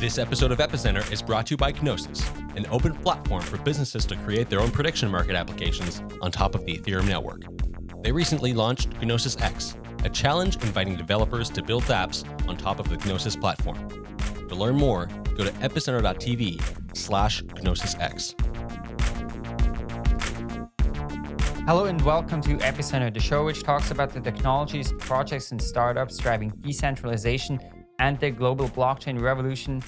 This episode of Epicenter is brought to you by Gnosis, an open platform for businesses to create their own prediction market applications on top of the Ethereum network. They recently launched Gnosis X, a challenge inviting developers to build apps on top of the Gnosis platform. To learn more, go to epicenter.tv slash GnosisX. Hello and welcome to Epicenter, the show which talks about the technologies, projects, and startups driving decentralization and the global blockchain revolution.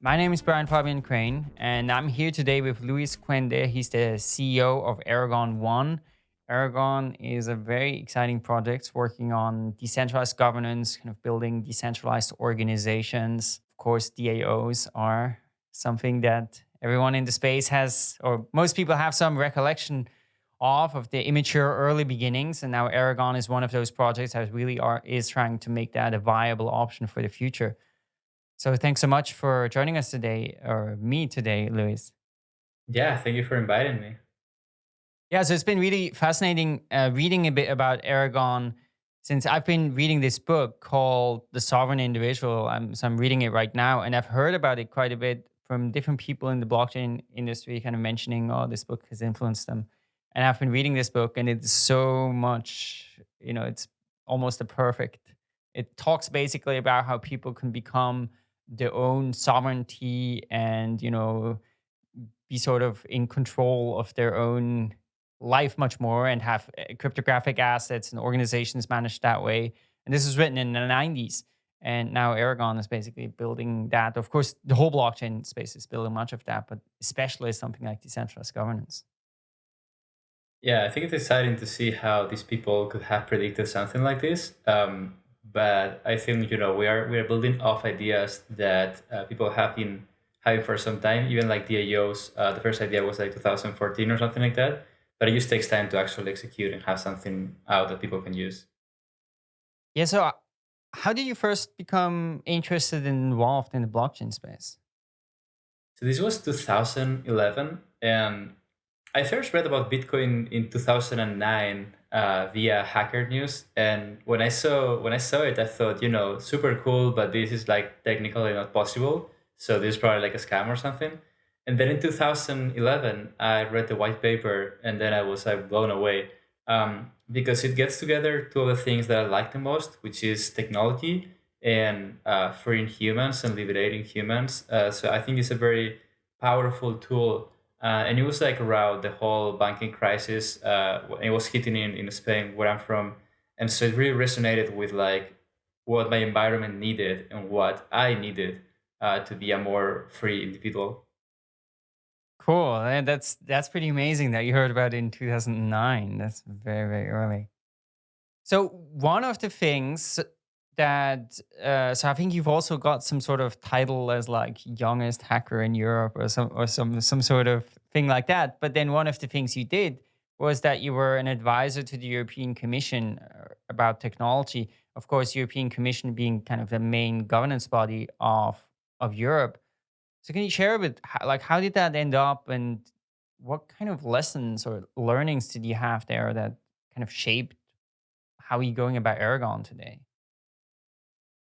My name is Brian Fabian Crain, and I'm here today with Luis Cuende. He's the CEO of Aragon One. Aragon is a very exciting project working on decentralized governance, kind of building decentralized organizations. Of course, DAOs are something that everyone in the space has, or most people have some recollection of, of the immature early beginnings. And now Aragon is one of those projects that really are is trying to make that a viable option for the future. So thanks so much for joining us today, or me today, Luis. Yeah, thank you for inviting me. Yeah, so it's been really fascinating uh, reading a bit about Aragon since I've been reading this book called The Sovereign Individual. I'm, so I'm reading it right now, and I've heard about it quite a bit from different people in the blockchain industry, kind of mentioning, oh, this book has influenced them and I've been reading this book, and it's so much, you know, it's almost a perfect. It talks basically about how people can become their own sovereignty and you know be sort of in control of their own life much more and have eh, cryptographic assets and organizations managed that way. And this was written in the 90s. And now Aragon is basically building that. Of course, the whole blockchain space is building much of that, but especially something like decentralized governance. Yeah, I think it's exciting to see how these people could have predicted something like this. Um, but I think you know we are we are building off ideas that uh, people have been having for some time. Even like DAOs, uh, the first idea was like 2014 or something like that. But it just takes time to actually execute and have something out that people can use. Yeah. So, uh, how did you first become interested and involved in the blockchain space? So this was 2011, and I first read about Bitcoin in 2009 uh, via Hacker News, and when I saw when I saw it, I thought, you know, super cool, but this is like technically not possible. So this is probably like a scam or something. And then in 2011, I read the white paper, and then I was like blown away um, because it gets together two of the things that I like the most, which is technology and uh, freeing humans and liberating humans. Uh, so I think it's a very powerful tool uh, and it was like around the whole banking crisis. Uh, it was hitting in, in Spain, where I'm from. And so it really resonated with like what my environment needed and what I needed uh, to be a more free individual. Cool. And that's that's pretty amazing that you heard about it in 2009. That's very, very early. So one of the things that uh, so I think you've also got some sort of title as like youngest hacker in Europe or some or some some sort of thing like that. But then one of the things you did was that you were an advisor to the European Commission uh, about technology. Of course, European Commission being kind of the main governance body of of Europe. So can you share a bit like how did that end up and what kind of lessons or learnings did you have there that kind of shaped how you going about Aragon today?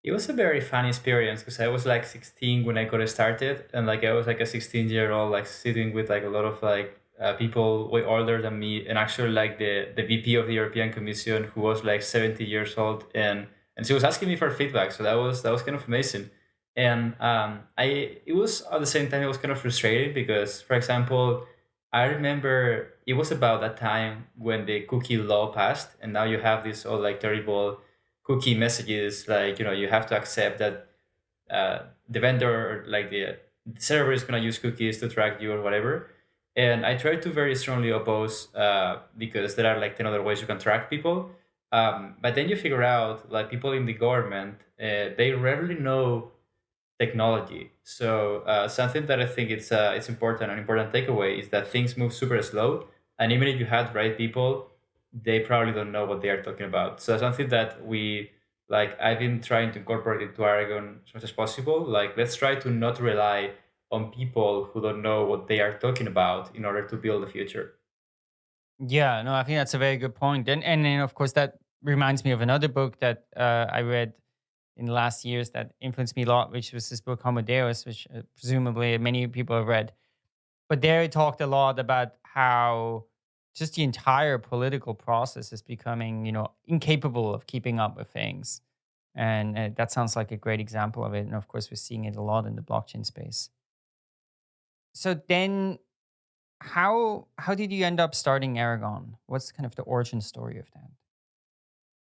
It was a very fun experience because I was like 16 when I got started, and like I was like a 16 year old, like sitting with like a lot of like uh, people way older than me, and actually like the the VP of the European Commission who was like 70 years old, and and she was asking me for feedback. So that was that was kind of amazing, and um, I it was at the same time it was kind of frustrating because, for example, I remember it was about that time when the cookie law passed, and now you have this all like terrible cookie messages like you know you have to accept that uh, the vendor or like the, the server is going to use cookies to track you or whatever. And i try to very strongly oppose uh, because there are like 10 other ways you can track people. Um, but then you figure out like people in the government uh, they rarely know technology so uh, something that i think it's uh, it's important an important takeaway is that things move super slow and even if you had right people they probably don't know what they are talking about. So something that we like I've been trying to incorporate into Aragon as much as possible. Like let's try to not rely on people who don't know what they are talking about in order to build the future. Yeah, no, I think that's a very good point. And and then of course that reminds me of another book that uh, I read in the last years that influenced me a lot, which was this book Homo Deus, which uh, presumably many people have read. But there it talked a lot about how just the entire political process is becoming, you know, incapable of keeping up with things. And uh, that sounds like a great example of it. And of course, we're seeing it a lot in the blockchain space. So then how how did you end up starting Aragon? What's kind of the origin story of that?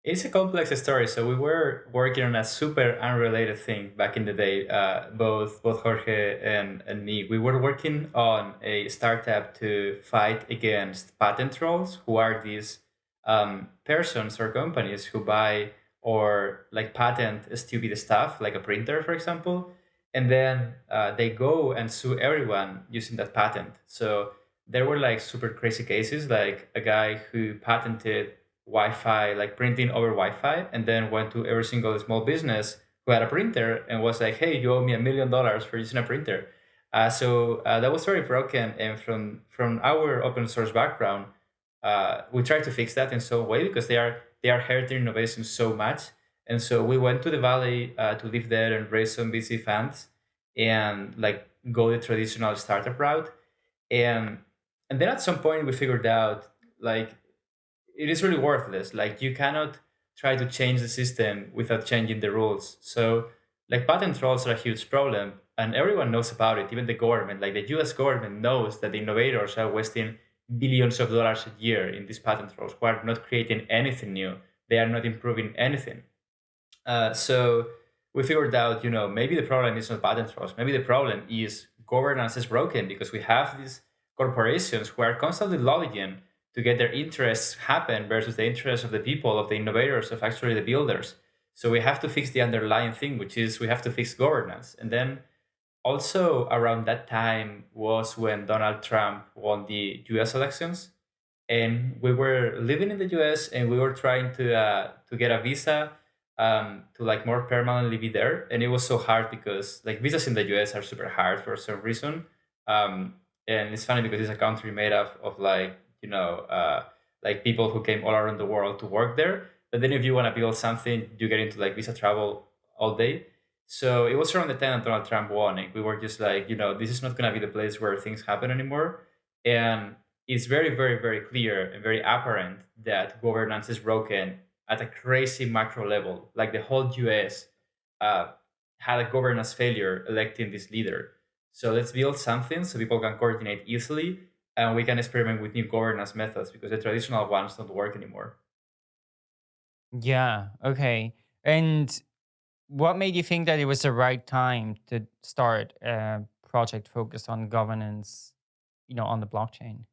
It's a complex story. So we were working on a super unrelated thing back in the day. Uh, both both Jorge and, and me, we were working on a startup to fight against patent trolls, who are these um, persons or companies who buy or like patent stupid stuff, like a printer, for example, and then uh, they go and sue everyone using that patent. So there were like super crazy cases, like a guy who patented Wi-Fi, like printing over Wi-Fi, and then went to every single small business who had a printer and was like, "Hey, you owe me a million dollars for using a printer." Uh, so uh, that was very broken, and from from our open source background, uh, we tried to fix that in some way because they are they are hurting innovation so much. And so we went to the valley uh, to live there and raise some VC funds and like go the traditional startup route. And and then at some point we figured out like it is really worthless. Like you cannot try to change the system without changing the rules. So like patent trolls are a huge problem and everyone knows about it, even the government. Like the US government knows that the innovators are wasting billions of dollars a year in these patent trolls who are not creating anything new. They are not improving anything. Uh, so we figured out, you know, maybe the problem is not patent trolls. Maybe the problem is governance is broken because we have these corporations who are constantly lobbying to get their interests happen versus the interests of the people, of the innovators, of actually the builders. So we have to fix the underlying thing, which is we have to fix governance. And then also around that time was when Donald Trump won the US elections. And we were living in the US and we were trying to uh, to get a visa um, to like more permanently be there. And it was so hard because like visas in the US are super hard for some reason. Um, and it's funny because it's a country made up of like you know, uh, like people who came all around the world to work there. But then if you want to build something, you get into like visa travel all day. So it was around the time that Donald Trump won. We were just like, you know, this is not going to be the place where things happen anymore. And it's very, very, very clear and very apparent that governance is broken at a crazy macro level. Like the whole US uh, had a governance failure electing this leader. So let's build something so people can coordinate easily and we can experiment with new governance methods because the traditional ones don't work anymore. Yeah. Okay. And what made you think that it was the right time to start a project focused on governance, you know, on the blockchain?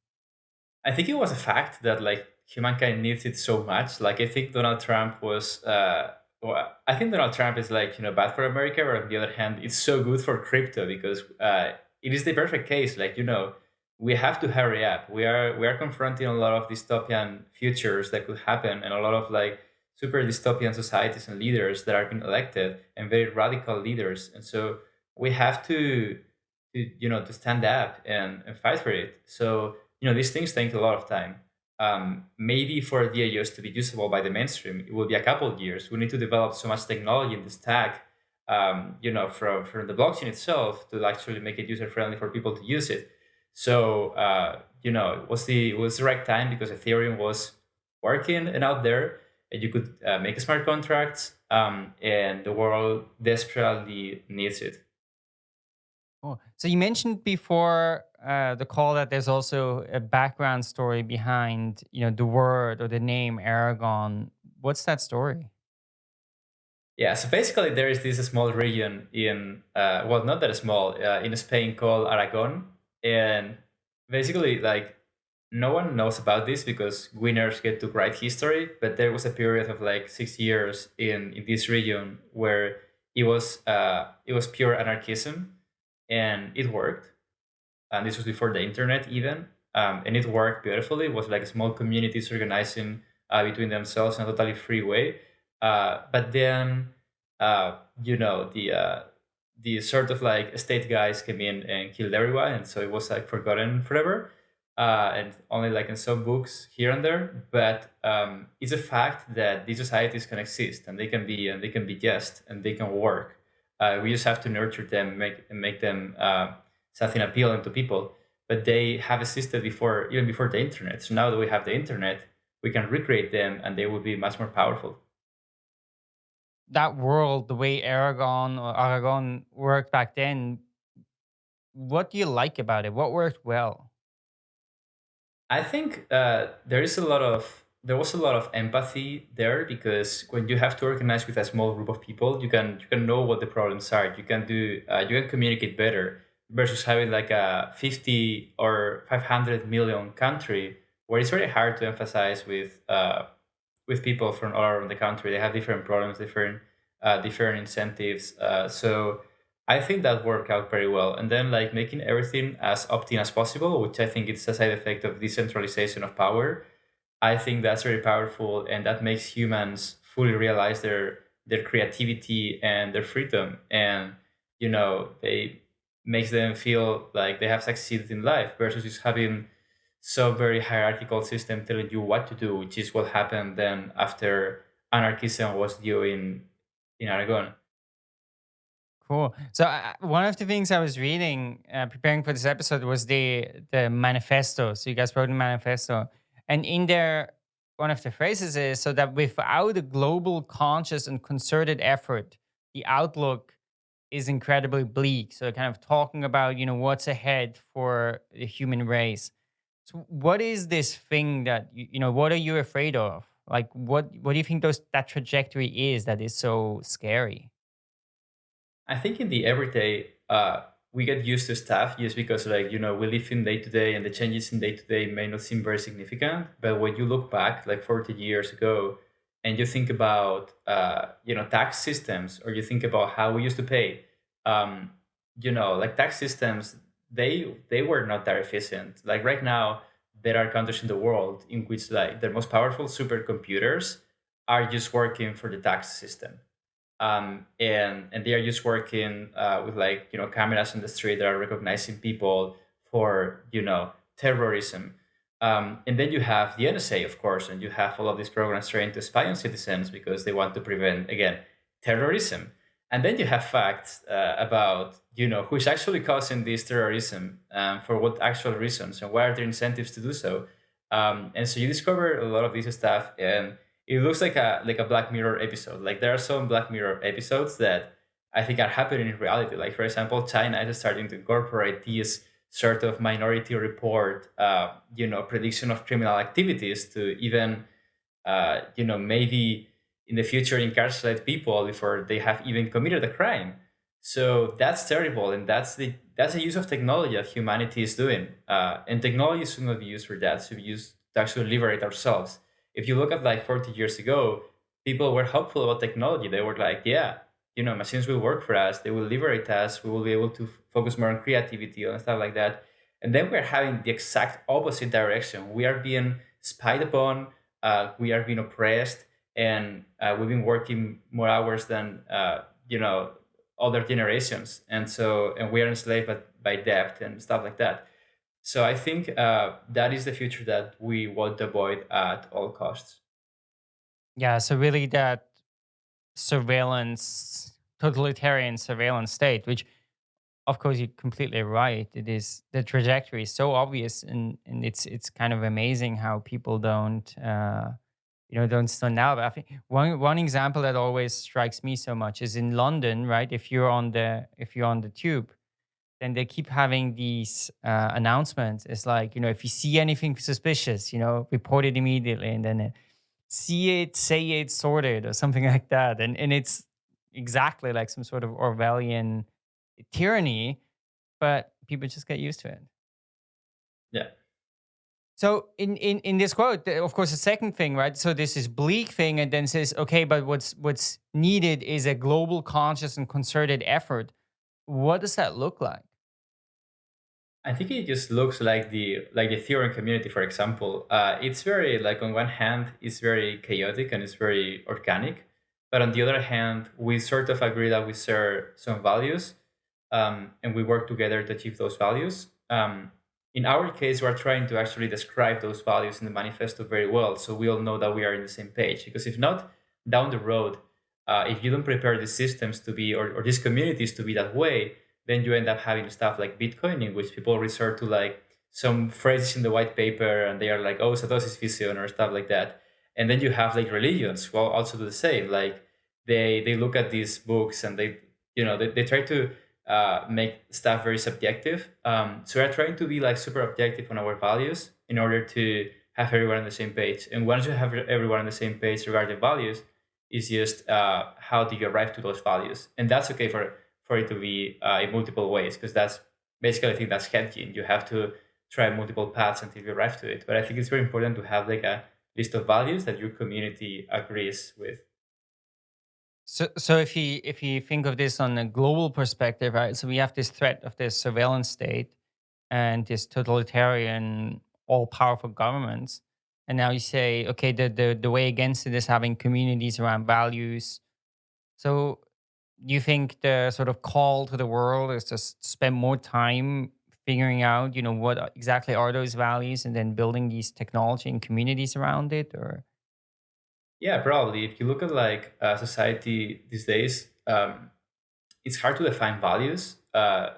I think it was a fact that like humankind needs it so much. Like I think Donald Trump was uh well, I think Donald Trump is like, you know, bad for America, but on the other hand, it's so good for crypto because uh it is the perfect case. Like, you know, we have to hurry up. We are we are confronting a lot of dystopian futures that could happen, and a lot of like super dystopian societies and leaders that are being elected and very radical leaders. And so we have to, to you know, to stand up and, and fight for it. So you know, these things take a lot of time. Um, maybe for DAOs to be usable by the mainstream, it will be a couple of years. We need to develop so much technology in the stack, um, you know, from, from the blockchain itself to actually make it user friendly for people to use it. So uh, you know, it was the it was the right time because Ethereum was working and out there, and you could uh, make smart contracts, um, and the world desperately needs it. Oh, so you mentioned before uh, the call that there's also a background story behind you know the word or the name Aragon. What's that story? Yeah, so basically there is this small region in, uh, well, not that small, uh, in Spain called Aragon, and basically like no one knows about this because winners get to write history but there was a period of like six years in in this region where it was uh it was pure anarchism and it worked. And this was before the internet even. Um, and it worked beautifully. It was like small communities organizing uh, between themselves in a totally free way. Uh, but then uh, you know the uh, the sort of like state guys came in and killed everyone, and so it was like forgotten forever, uh, and only like in some books here and there. But um, it's a fact that these societies can exist and they can be and they can be just and they can work. Uh, we just have to nurture them, make make them uh, something appealing to people. But they have existed before, even before the internet. So now that we have the internet, we can recreate them, and they will be much more powerful that world, the way Aragon or Aragon worked back then, what do you like about it? What worked well? I think uh, there is a lot of there was a lot of empathy there because when you have to organize with a small group of people, you can you can know what the problems are. You can do uh, you can communicate better versus having like a fifty or five hundred million country where it's very hard to emphasize with uh, with people from all around the country. They have different problems, different uh, different incentives. Uh, so I think that worked out very well. And then like making everything as opt-in as possible, which I think it's a side effect of decentralization of power. I think that's very powerful, and that makes humans fully realize their their creativity and their freedom, and you know they makes them feel like they have succeeded in life versus just having so very hierarchical system telling you what to do, which is what happened then after anarchism was due in in Aragon. Cool. So uh, one of the things I was reading, uh, preparing for this episode, was the the manifesto. So you guys wrote a manifesto, and in there, one of the phrases is so that without a global, conscious, and concerted effort, the outlook is incredibly bleak. So kind of talking about you know what's ahead for the human race. So what is this thing that you, you know? What are you afraid of? Like, what what do you think those that trajectory is that is so scary? I think in the everyday, uh, we get used to stuff just because, like you know, we live in day to day, and the changes in day to day may not seem very significant. But when you look back, like forty years ago, and you think about uh, you know tax systems, or you think about how we used to pay, um, you know, like tax systems they they were not that efficient. Like right now, there are countries in the world in which like the most powerful supercomputers are just working for the tax system. Um, and and they are just working uh, with like you know cameras in the street that are recognizing people for you know terrorism. Um, and then you have the NSA, of course, and you have all of these programs trained to spy on citizens because they want to prevent again terrorism. And then you have facts uh, about you know who's actually causing this terrorism um, for what actual reasons and what are their incentives to do so. Um, and so you discover a lot of this stuff, and it looks like a like a Black Mirror episode. Like there are some Black Mirror episodes that I think are happening in reality. Like for example, China is starting to incorporate these sort of minority report, uh, you know, prediction of criminal activities to even, uh, you know, maybe in the future incarcerate people before they have even committed a crime. So that's terrible, and that's the that's a use of technology that humanity is doing. Uh, and technology should not be used for that; should be used to actually liberate ourselves. If you look at like 40 years ago, people were hopeful about technology. They were like, "Yeah, you know, machines will work for us. They will liberate us. We will be able to focus more on creativity and stuff like that." And then we're having the exact opposite direction. We are being spied upon. Uh, we are being oppressed and uh, we've been working more hours than uh, you know other generations. And so and we are enslaved by, by debt and stuff like that. So i think uh, that is the future that we want to avoid at all costs. Yeah so really that surveillance totalitarian surveillance state which of course you're completely right. It is the trajectory is so obvious and, and it's it's kind of amazing how people don't uh, you know don't stand out. But I think one one example that always strikes me so much is in London, right? If you're on the if you're on the tube, then they keep having these uh, announcements. It's like you know if you see anything suspicious, you know report it immediately, and then uh, see it, say it, sorted, or something like that. And and it's exactly like some sort of Orwellian tyranny, but people just get used to it. Yeah. So in, in, in this quote, of course, the second thing, right? So this is bleak thing, and then says, okay, but what's what's needed is a global, conscious, and concerted effort. What does that look like? I think it just looks like the like the Ethereum community, for example. Uh, it's very like on one hand, it's very chaotic and it's very organic, but on the other hand, we sort of agree that we share some values. um, and we work together to achieve those values. Um, in our case, we're trying to actually describe those values in the manifesto very well, so we all know that we are in the same page. Because if not, down the road, uh, if you don't prepare these systems to be or, or these communities to be that way, then you end up having stuff like Bitcoin, in which people resort to like some phrases in the white paper, and they are like, "Oh, Satoshi's vision" or stuff like that. And then you have like religions who also do the same. Like they they look at these books and they you know they, they try to uh, make stuff very subjective. Um, so we're trying to be like super objective on our values in order to have everyone on the same page. And once you have everyone on the same page regarding values, it's just uh, how do you arrive to those values, and that's okay for for it to be uh, in multiple ways because that's basically I think that's hedging. You have to try multiple paths until you arrive to it. But I think it's very important to have like a list of values that your community agrees with. So, so if you if you think of this on a global perspective, right? So we have this threat of this surveillance state and this totalitarian, all-powerful governments, and now you say, okay, the the the way against it is having communities around values. So, you think the sort of call to the world is to spend more time figuring out, you know, what exactly are those values, and then building these technology and communities around it, or yeah, probably. If you look at like uh, society these days, um, it's hard to define values uh,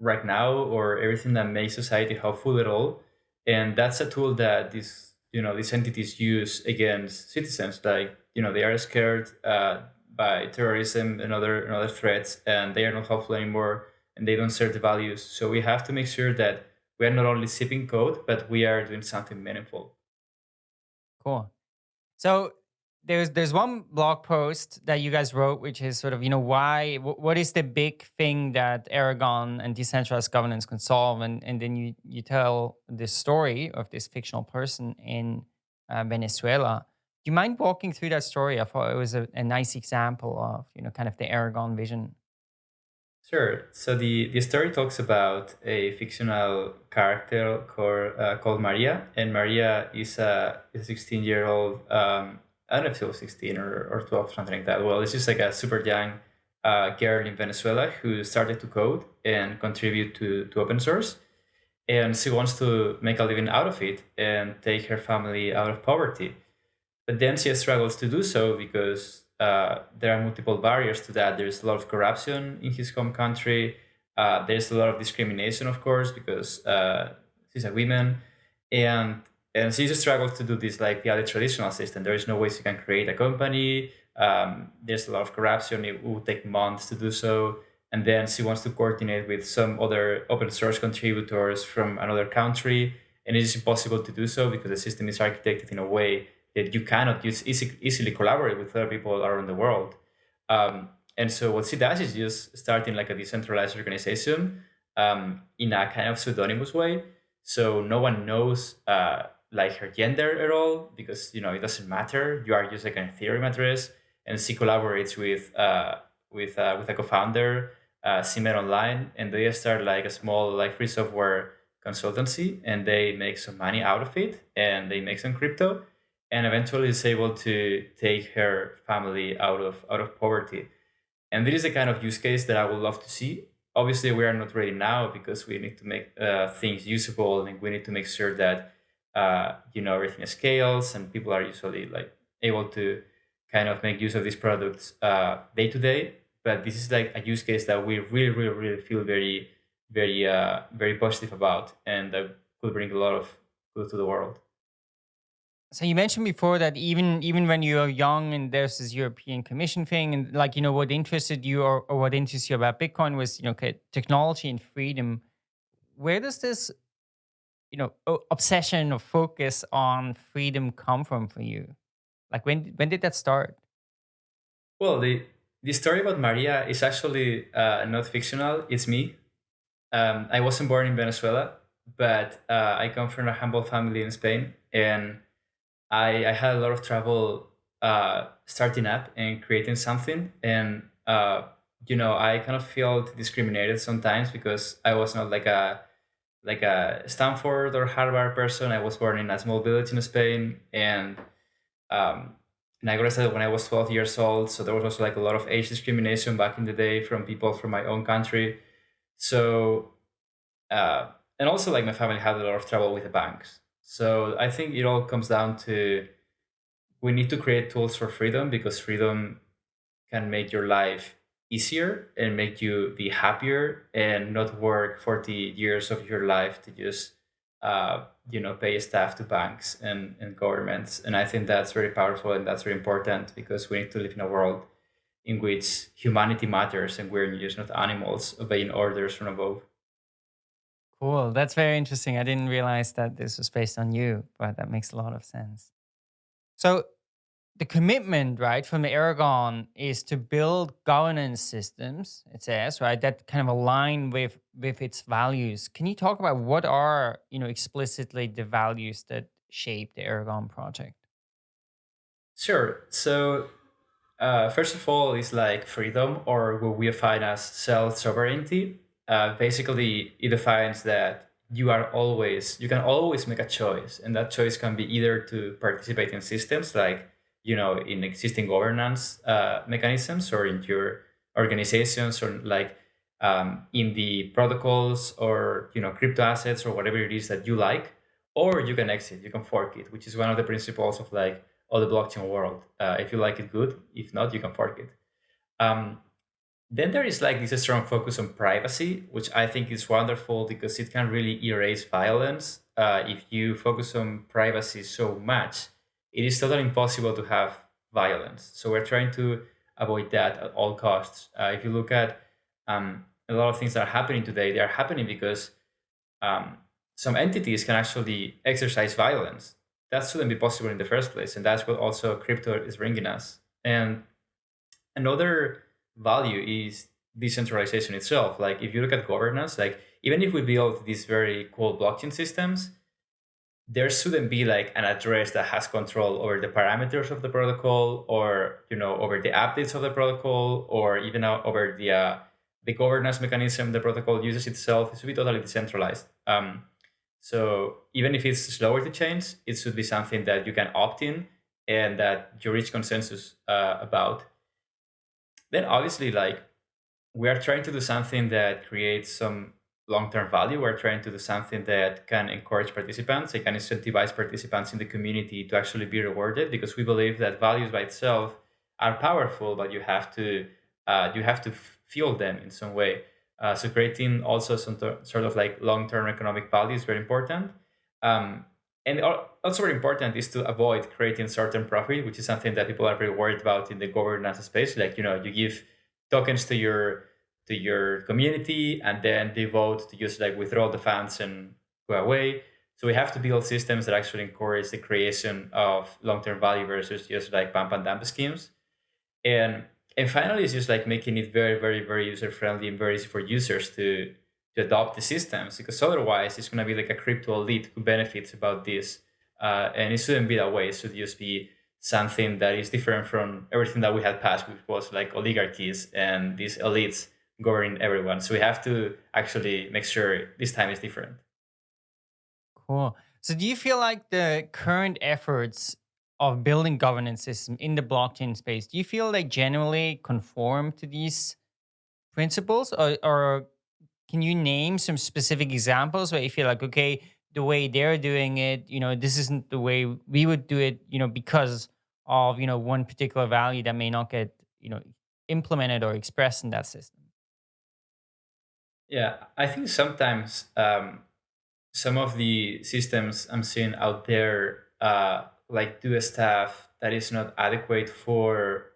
right now or everything that makes society helpful at all. And that's a tool that these you know these entities use against citizens. Like you know they are scared uh, by terrorism and other and other threats, and they are not helpful anymore, and they don't serve the values. So we have to make sure that we are not only sipping code, but we are doing something meaningful. Cool. So there's there's one blog post that you guys wrote, which is sort of you know why what is the big thing that Aragon and decentralized governance can solve, and and then you you tell this story of this fictional person in uh, Venezuela. Do you mind walking through that story? I thought it was a, a nice example of you know kind of the Aragon vision. Sure. So the, the story talks about a fictional character called, uh, called Maria, and Maria is a 16 year old, um, I don't know if she was 16 or, or 12, something like that. Well, it's just like a super young uh, girl in Venezuela who started to code and contribute to, to open source. And she wants to make a living out of it and take her family out of poverty. But then she struggles to do so because uh, there are multiple barriers to that. There's a lot of corruption in his home country. Uh, there's a lot of discrimination, of course, because uh, she's a woman, and and she just struggles to do this like the other traditional system. There is no way she can create a company. Um, there's a lot of corruption. It will take months to do so, and then she wants to coordinate with some other open source contributors from another country, and it is impossible to do so because the system is architected in a way that you cannot use easy, easily collaborate with other people around the world. Um, and so what she does is just starting like a decentralized organization um, in a kind of pseudonymous way. So no one knows uh, like her gender at all because you know it doesn't matter. You are just like an Ethereum address, and she collaborates with uh, with uh, with a co-founder, uh, Simer Online, and they start like a small like free software consultancy, and they make some money out of it, and they make some crypto, and eventually is able to take her family out of out of poverty. And this is the kind of use case that I would love to see. Obviously, we are not ready now because we need to make uh, things usable and we need to make sure that uh, you know everything scales and people are usually like able to kind of make use of these products uh, day to day. But this is like a use case that we really, really, really feel very, very, uh, very positive about, and that could bring a lot of good to the world. So you mentioned before that even even when you are young and there's this European Commission thing and like you know what interested you or, or what interests you about Bitcoin was you know technology and freedom. Where does this you know obsession or focus on freedom come from for you? Like when when did that start? Well, the the story about Maria is actually uh, not fictional. It's me. Um, I wasn't born in Venezuela, but uh, I come from a humble family in Spain, and I, I had a lot of trouble uh, starting up and creating something. And, uh, you know, I kind of felt discriminated sometimes because I was not like a like a Stanford or Harvard person. I was born in a small village in Spain, and um, and I got started when I was 12 years old. So there was also like a lot of age discrimination back in the day from people from my own country. So, uh, and also like my family had a lot of trouble with the banks. So I think it all comes down to we need to create tools for freedom because freedom can make your life easier and make you be happier and not work 40 years of your life to just uh, you know pay staff to banks and, and governments. And i think that's very powerful and that's very important because we need to live in a world in which humanity matters and we're just not animals obeying orders from above cool that's very interesting i didn't realize that this was based on you but that makes a lot of sense so the commitment, right, from the Aragon is to build governance systems, it says, right, that kind of align with with its values. Can you talk about what are, you know, explicitly the values that shape the Aragon project? Sure. So uh, first of all, is like freedom, or what we define as self sovereignty. Uh, basically, it defines that you are always you can always make a choice, and that choice can be either to participate in systems like you know in existing governance uh, mechanisms or in your organizations or like um, in the protocols or you know crypto assets or whatever it is that you like or you can exit you can fork it which is one of the principles of like all the blockchain world. Uh, if you like it good. If not you can fork it. Um, then there is like this strong focus on privacy which i think is wonderful because it can really erase violence uh, if you focus on privacy so much it is totally impossible to have violence. So we're trying to avoid that at all costs. Uh, if you look at um, a lot of things that are happening today, they are happening because um, some entities can actually exercise violence. That shouldn't be possible in the first place. And that's what also crypto is bringing us. And another value is decentralization itself. Like if you look at governance, like even if we build these very cool blockchain systems, there shouldn't be like an address that has control over the parameters of the protocol or you know over the updates of the protocol or even over the uh, the governance mechanism the protocol uses itself. It should be totally decentralized. Um, so even if it's slower to change it should be something that you can opt in and that you reach consensus uh, about then obviously like we are trying to do something that creates some long-term value. We're trying to do something that can encourage participants, it can incentivize participants in the community to actually be rewarded because we believe that values by itself are powerful, but you have to uh, you have to fuel them in some way. Uh, so creating also some sort of like long-term economic value is very important. Um, and also very important is to avoid creating certain profit, which is something that people are very worried about in the governance space. Like, you know, you give tokens to your to your community and then they vote to just like withdraw the funds and go away. So we have to build systems that actually encourage the creation of long-term value versus just like pump and dump schemes. And and finally, it's just like making it very, very, very user-friendly and very easy for users to to adopt the systems because otherwise it's going to be like a crypto elite who benefits about this. Uh, and it shouldn't be that way. It should just be something that is different from everything that we had passed, which was like oligarchies and these elites governing everyone. So we have to actually make sure this time is different. Cool. So do you feel like the current efforts of building governance system in the blockchain space, do you feel they generally conform to these principles or, or can you name some specific examples where you feel like, okay, the way they're doing it, you know, this isn't the way we would do it, you know, because of, you know, one particular value that may not get, you know, implemented or expressed in that system? Yeah, I think sometimes um, some of the systems I'm seeing out there, uh, like do a stuff that is not adequate for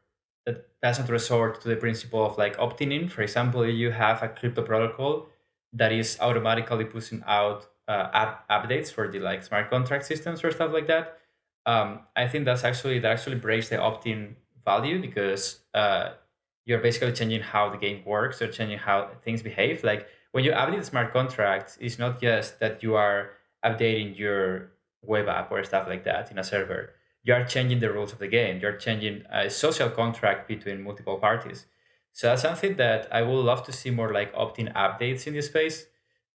doesn't resort to the principle of like opting in. For example, you have a crypto protocol that is automatically pushing out uh, app updates for the like smart contract systems or stuff like that. Um, I think that's actually that actually breaks the opt-in value because uh, you're basically changing how the game works or changing how things behave. Like when you update smart contracts, it's not just that you are updating your web app or stuff like that in a server. You are changing the rules of the game. You're changing a social contract between multiple parties. So that's something that I would love to see more like opt-in updates in this space.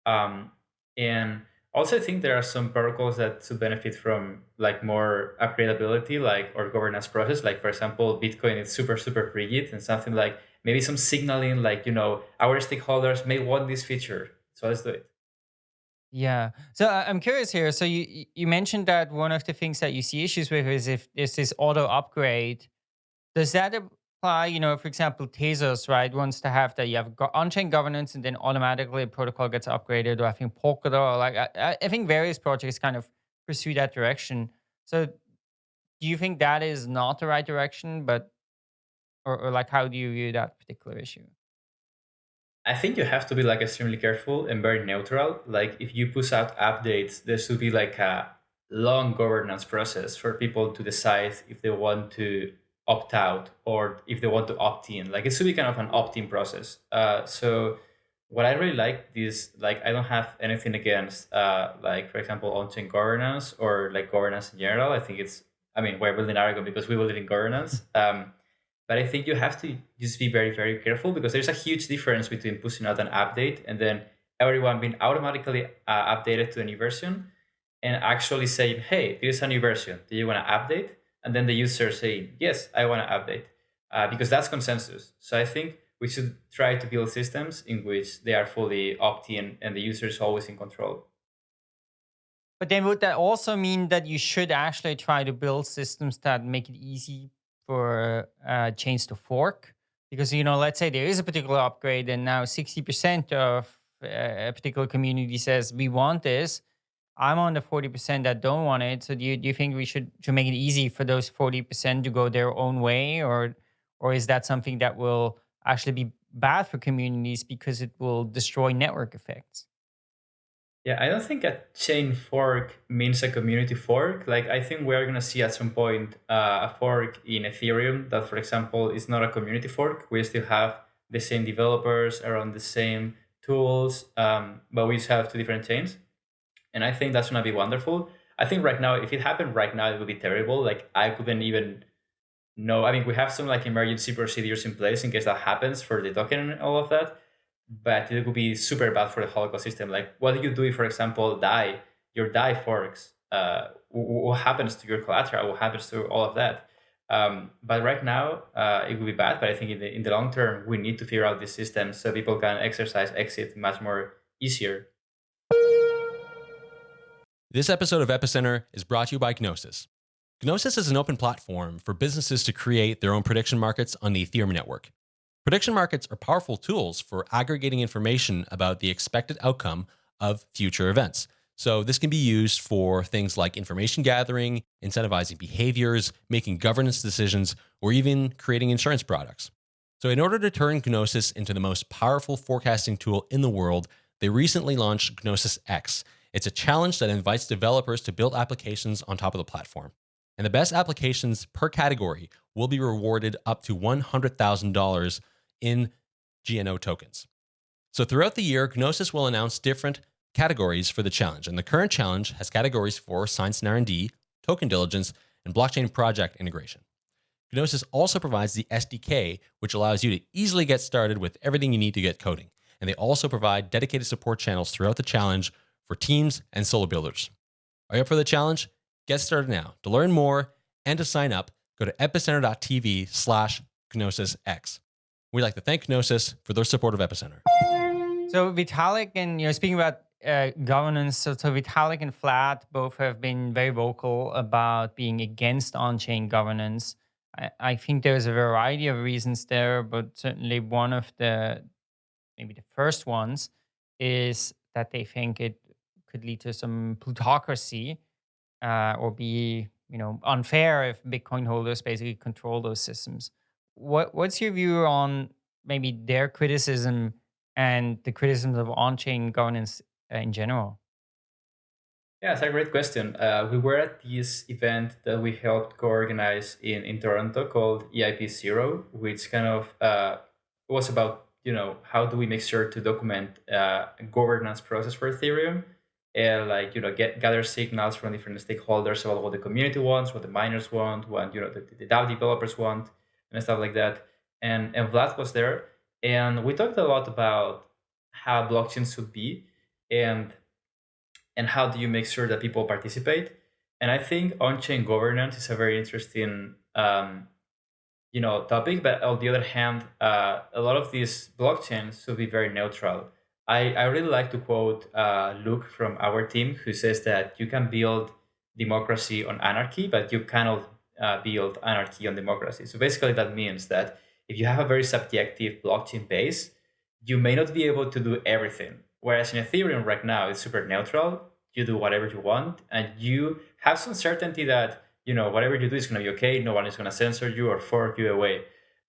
Um, and Also, I think there are some protocols that should benefit from like more upgradability, like or governance process. Like for example, Bitcoin is super super rigid, and something like maybe some signaling, like you know, our stakeholders may want this feature, so let's do it. Yeah. So I'm curious here. So you you mentioned that one of the things that you see issues with is if there's this auto upgrade. Does that apply? You know, for example, Tezos, right, wants to have that you have on-chain governance and then automatically a protocol gets upgraded, or I think Polkadot, or like I, I I think various projects kind of pursue that direction. So do you think that is not the right direction? But or, or like how do you view that particular issue? I think you have to be like extremely careful and very neutral. Like if you push out updates, there should be like a long governance process for people to decide if they want to opt out or if they want to opt in. Like it should be kind of an opt-in process. Uh, so what I really like is like I don't have anything against uh, like for example on-chain governance or like governance in general. I think it's I mean we're building Aragon because we believe in governance. Um, but I think you have to just be very, very careful because there's a huge difference between pushing out an update and then everyone being automatically uh, updated to a new version and actually saying, hey, is a new version. Do you want to update? And then the user saying, yes, I want to update uh, because that's consensus. So I think we should try to build systems in which they are fully opt-in and the user is always in control. But then would that also mean that you should actually try to build systems that make it easy for uh, chains to fork. Because you know let's say there is a particular upgrade and now 60% of uh, a particular community says we want this. I'm on the 40% that don't want it. So do you, do you think we should should make it easy for those 40% to go their own way? Or or is that something that will actually be bad for communities because it will destroy network effects yeah, I don't think a chain fork means a community fork. Like, I think we're going to see at some point uh, a fork in Ethereum that, for example, is not a community fork. We still have the same developers around the same tools, um, but we just have two different chains. And I think that's going to be wonderful. I think right now, if it happened right now, it would be terrible. Like, I couldn't even know. I mean, we have some like emergency procedures in place in case that happens for the token and all of that but it would be super bad for the whole ecosystem. Like, what do you do if, for example, DAI, your DAI forks? Uh, what happens to your collateral? What happens to all of that? Um, but right now, uh, it would be bad. But I think in the in the long term, we need to figure out this system so people can exercise exit much more easier. This episode of Epicenter is brought to you by Gnosis. Gnosis is an open platform for businesses to create their own prediction markets on the Ethereum network. Prediction markets are powerful tools for aggregating information about the expected outcome of future events. So, this can be used for things like information gathering, incentivizing behaviors, making governance decisions, or even creating insurance products. So, in order to turn Gnosis into the most powerful forecasting tool in the world, they recently launched Gnosis X. It's a challenge that invites developers to build applications on top of the platform. And the best applications per category will be rewarded up to $100,000 in GNO tokens. So throughout the year, Gnosis will announce different categories for the challenge. And the current challenge has categories for science and R&D, token diligence, and blockchain project integration. Gnosis also provides the SDK, which allows you to easily get started with everything you need to get coding. And they also provide dedicated support channels throughout the challenge for teams and solo builders. Are you up for the challenge? Get started now. To learn more and to sign up, go to epicenter.tv slash GnosisX. We'd like to thank Gnosis for their support of Epicenter. So Vitalik and you know speaking about uh, governance, so, so Vitalik and Vlad both have been very vocal about being against on-chain governance. I, I think there's a variety of reasons there, but certainly one of the maybe the first ones is that they think it could lead to some plutocracy uh, or be you know unfair if Bitcoin holders basically control those systems what what's your view on maybe their criticism and the criticisms of on-chain governance uh, in general? Yeah, it's a great question. Uh, we were at this event that we helped co-organize in, in Toronto called EIP Zero, which kind of uh, was about you know how do we make sure to document uh, governance process for Ethereum and like you know get gather signals from different stakeholders about what the community wants, what the miners want, what you know the, the DAO developers want, and stuff like that. And and Vlad was there, and we talked a lot about how blockchains should be. And and how do you make sure that people participate? And I think on-chain governance is a very interesting, um, you know, topic. But on the other hand, uh, a lot of these blockchains should be very neutral. I, I really like to quote uh, Luke from our team, who says that you can build democracy on anarchy, but you cannot uh, build anarchy on democracy. So basically, that means that if you have a very subjective blockchain base, you may not be able to do everything. Whereas in Ethereum right now, it's super neutral. You do whatever you want, and you have some certainty that you know whatever you do is going to be okay. No one is going to censor you or fork you away.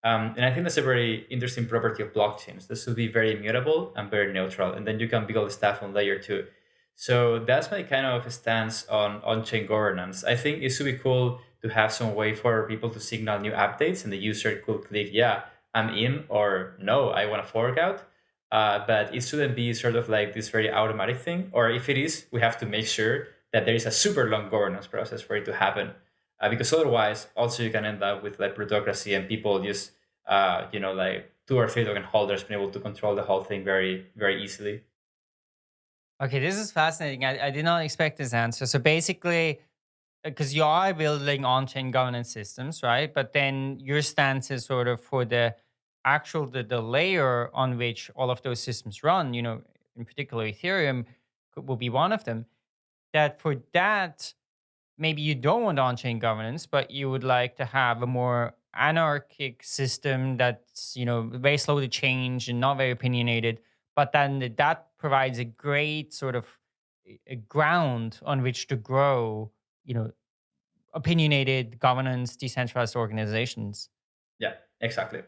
Um, and I think that's a very interesting property of blockchains. This should be very immutable and very neutral, and then you can build the stuff on layer two. So that's my kind of stance on on-chain governance. I think it should be cool to have some way for people to signal new updates, and the user could click, yeah, I'm in, or no, I want to fork out. Uh, but it shouldn't be sort of like this very automatic thing. Or if it is, we have to make sure that there is a super long governance process for it to happen. Uh, because otherwise, also you can end up with like plutocracy and people just, uh, you know, like two or three token holders being able to control the whole thing very, very easily. Okay, this is fascinating. I, I did not expect this answer. So basically, because uh, you are building on-chain governance systems, right? But then your stance is sort of for the actual the, the layer on which all of those systems run, you know, in particular Ethereum will be one of them, that for that, maybe you don't want on-chain governance, but you would like to have a more anarchic system that's, you know, very slow to change and not very opinionated, but then that provides a great sort of a ground on which to grow, you know, opinionated governance, decentralized organizations. Yeah, exactly.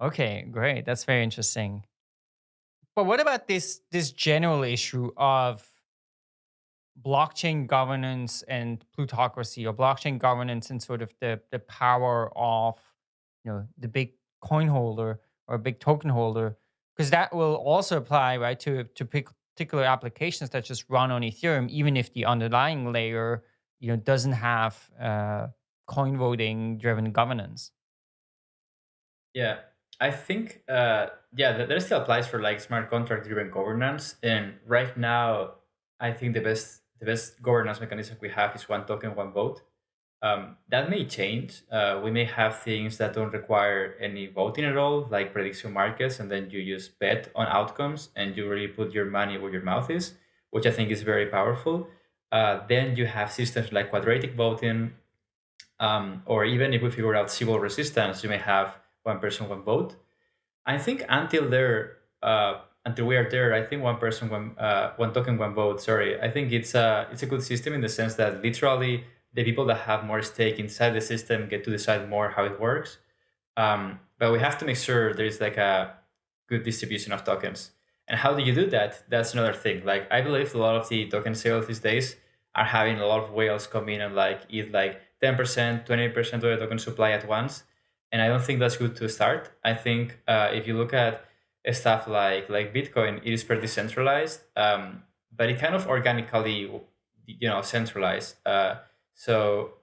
Okay, great. That's very interesting. But what about this this general issue of blockchain governance and plutocracy or blockchain governance and sort of the the power of you know the big coin holder or big token holder because that will also apply right to to particular applications that just run on ethereum even if the underlying layer you know doesn't have uh, coin voting driven governance yeah I think, uh, yeah, that, that still applies for like smart contract driven governance. And right now, I think the best the best governance mechanism we have is one token, one vote. Um, that may change. Uh, we may have things that don't require any voting at all, like prediction markets, and then you just bet on outcomes and you really put your money where your mouth is, which I think is very powerful. Uh, then you have systems like quadratic voting, um, or even if we figure out Sybil resistance, you may have one person, one vote. I think until there, uh, until we are there, I think one person, one uh, one token, one vote. Sorry, I think it's a it's a good system in the sense that literally the people that have more stake inside the system get to decide more how it works. Um, but we have to make sure there is like a good distribution of tokens. And how do you do that? That's another thing. Like I believe a lot of the token sales these days are having a lot of whales come in and like eat like 10%, 20% of the token supply at once and I don't think that's good to start. I think uh, if you look at stuff like like Bitcoin, it is pretty centralized, um, but it kind of organically, you know, centralized. Uh, so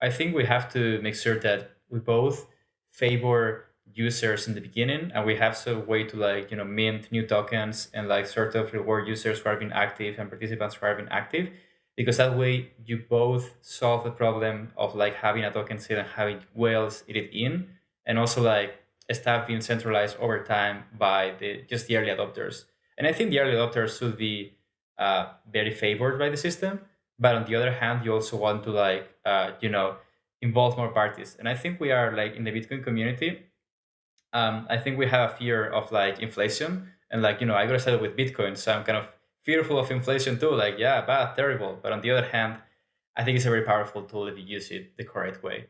I think we have to make sure that we both favor users in the beginning, and we have some way to like you know mint new tokens and like sort of reward users who are being active and participants who are being active because that way you both solve the problem of like having a token sale and having whales eat it in and also like stuff being centralized over time by the just the early adopters. And i think the early adopters should be uh, very favored by the system but on the other hand you also want to like uh, you know involve more parties and i think we are like in the bitcoin community um, i think we have a fear of like inflation and like you know i got started with bitcoin so i'm kind of fearful of inflation too. Like, yeah, bad, terrible. But on the other hand, I think it's a very powerful tool if you use it the correct way.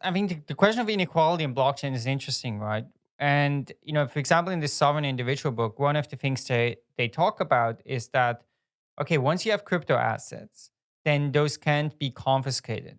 I mean, the, question of inequality in blockchain is interesting, right? And you know, for example, in the sovereign individual book, one of the things they they talk about is that okay, once you have crypto assets, then those can't be confiscated,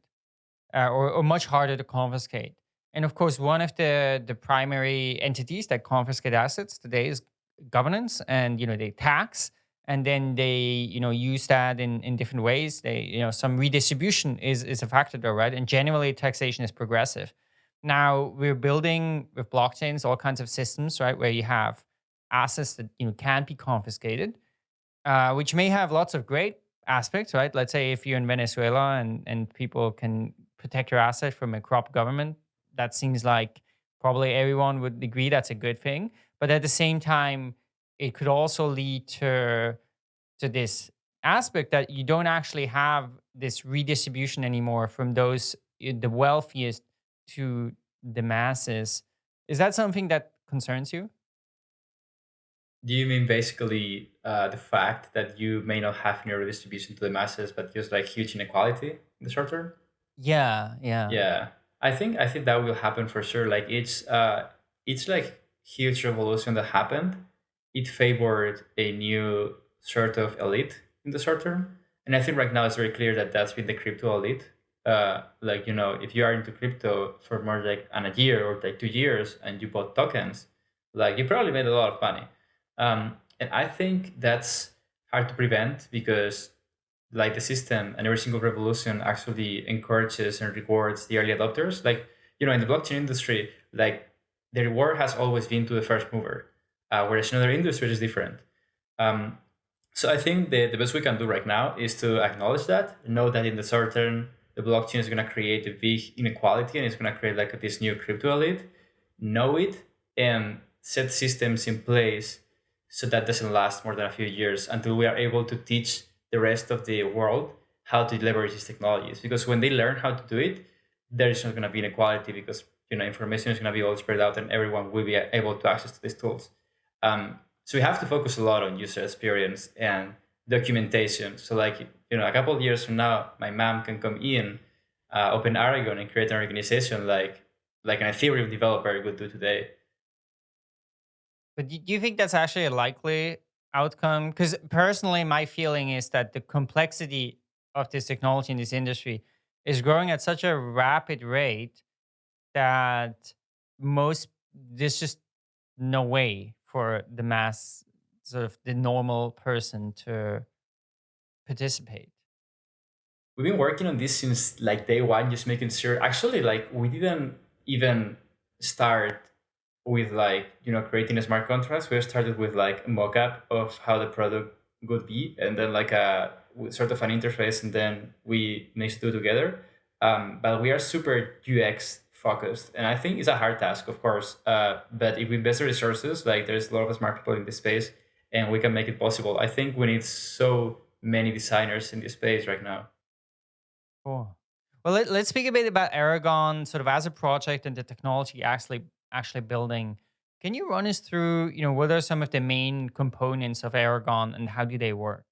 uh, or, or much harder to confiscate. And of course, one of the the primary entities that confiscate assets today is governance and you know they tax and then they you know use that in in different ways. They you know some redistribution is is a factor there right? And generally taxation is progressive. Now we're building with blockchains all kinds of systems right where you have assets that you know can't be confiscated uh, which may have lots of great aspects, right? Let's say if you're in Venezuela and, and people can protect your asset from a corrupt government, that seems like probably everyone would agree that's a good thing. But at the same time, it could also lead to to this aspect that you don't actually have this redistribution anymore from those eh, the wealthiest to the masses. Is that something that concerns you? Do you mean basically uh, the fact that you may not have any redistribution to the masses, but just like huge inequality in the short term? Yeah, yeah. Yeah, I think I think that will happen for sure. Like it's uh, it's like huge revolution that happened. It favored a new sort of elite in the short term, and I think right now it's very clear that that's been the crypto elite. Uh, like you know, if you are into crypto for more like an a year or like two years, and you bought tokens, like you probably made a lot of money um, and I think that's hard to prevent because like the system and every single revolution actually encourages and rewards the early adopters. Like, you know, in the blockchain industry, like the reward has always been to the first mover, uh, whereas in other industries is different. Um, so I think the, the best we can do right now is to acknowledge that, know that in the short term, the blockchain is going to create a big inequality and it's going to create like this new crypto elite, know it and set systems in place so that doesn't last more than a few years until we are able to teach the rest of the world how to leverage these technologies. Because when they learn how to do it, there is not going to be inequality because you know information is going to be all spread out and everyone will be able to access to these tools. Um, so we have to focus a lot on user experience and documentation. So like you know, a couple of years from now, my mom can come in, uh, open Aragon, and create an organization like like an Ethereum developer would do today. But do you think that's actually a likely outcome? Because personally, my feeling is that the complexity of this technology in this industry is growing at such a rapid rate that most there's just no way for the mass sort of the normal person to participate we've been working on this since like day one just making sure actually like we didn't even start with like you know creating a smart contracts we started with like a mock-up of how the product would be and then like a sort of an interface and then we mix two together. Um, but we are super ux focused and i think it's a hard task of course uh, but if we invest the resources like there's a lot of smart people in this space and we can make it possible. I think we need so many designers in this space right now. Cool. Well let, us speak a bit about aragon sort of as a project and the technology actually actually building. Can you run us through, you know, what are some of the main components of Aragon and how do they work?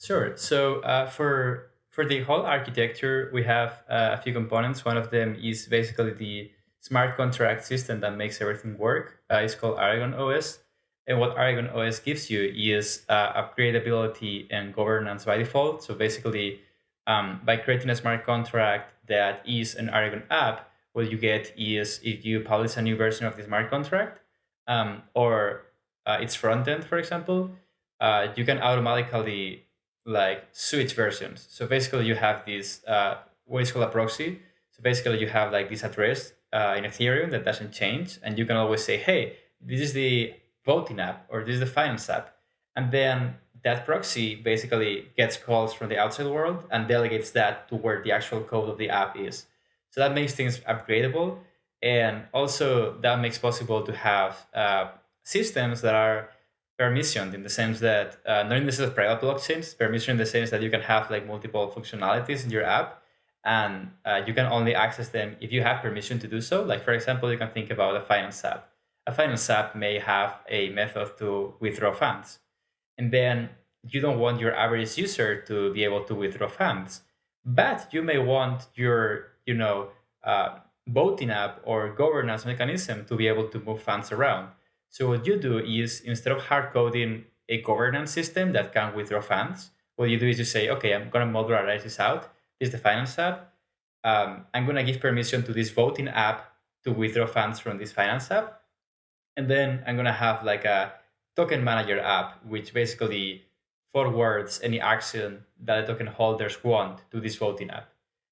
Sure. So uh, for for the whole architecture, we have uh, a few components. One of them is basically the smart contract system that makes everything work. Uh, it's called Aragon OS. And what Aragon OS gives you is uh, upgradability and governance by default. So basically, um, by creating a smart contract that is an Aragon app, what you get is if you publish a new version of the smart contract um, or uh, its front end, for example, uh, you can automatically like switch versions. So basically, you have this uh, what is called a proxy. So basically, you have like this address uh, in Ethereum that doesn't change, and you can always say, "Hey, this is the voting app or this is the finance app," and then that proxy basically gets calls from the outside world and delegates that to where the actual code of the app is. So that makes things upgradable. And also that makes possible to have uh, systems that are permissioned in the sense that uh, not in the sense of private blockchains, permission in the sense that you can have like multiple functionalities in your app and uh, you can only access them if you have permission to do so. Like for example, you can think about a finance app. A finance app may have a method to withdraw funds. And then you don't want your average user to be able to withdraw funds, but you may want your you know, uh, voting app or governance mechanism to be able to move funds around. So what you do is instead of hard coding a governance system that can withdraw funds, what you do is you say, okay, I'm going to modularize this out. This is the finance app. Um, I'm going to give permission to this voting app to withdraw funds from this finance app. And then I'm going to have like a token manager app, which basically forwards any action that the token holders want to this voting app.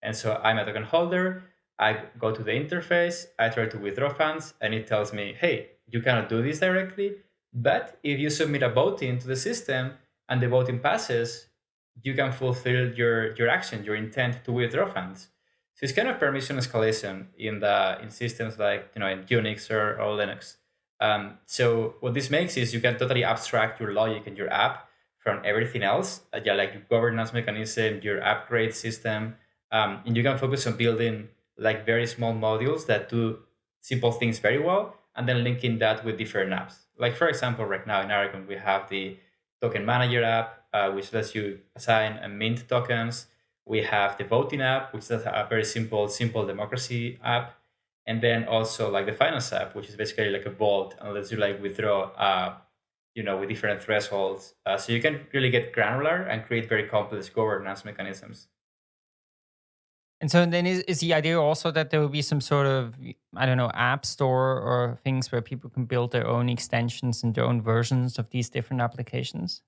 And so I'm a token holder. I go to the interface, I try to withdraw funds, and it tells me, hey, you cannot do this directly. But if you submit a voting to the system, and the voting passes, you can fulfill your, your action, your intent to withdraw funds. So it's kind of permission escalation in the in systems like you know in Unix or, or Linux. Um, so what this makes is you can totally abstract your logic and your app from everything else, uh, yeah, like your governance mechanism, your upgrade system, um, and you can focus on building like very small modules that do simple things very well, and then linking that with different apps. Like for example, right now in Aragon, we have the token manager app, uh, which lets you assign and mint tokens. We have the voting app, which is a very simple, simple democracy app. And then also like the finance app, which is basically like a vault and lets you like withdraw, uh, you know, with different thresholds. Uh, so you can really get granular and create very complex governance mechanisms. And so then is, is the idea also that there will be some sort of, I don't know, app store or things where people can build their own extensions and their own versions of these different applications?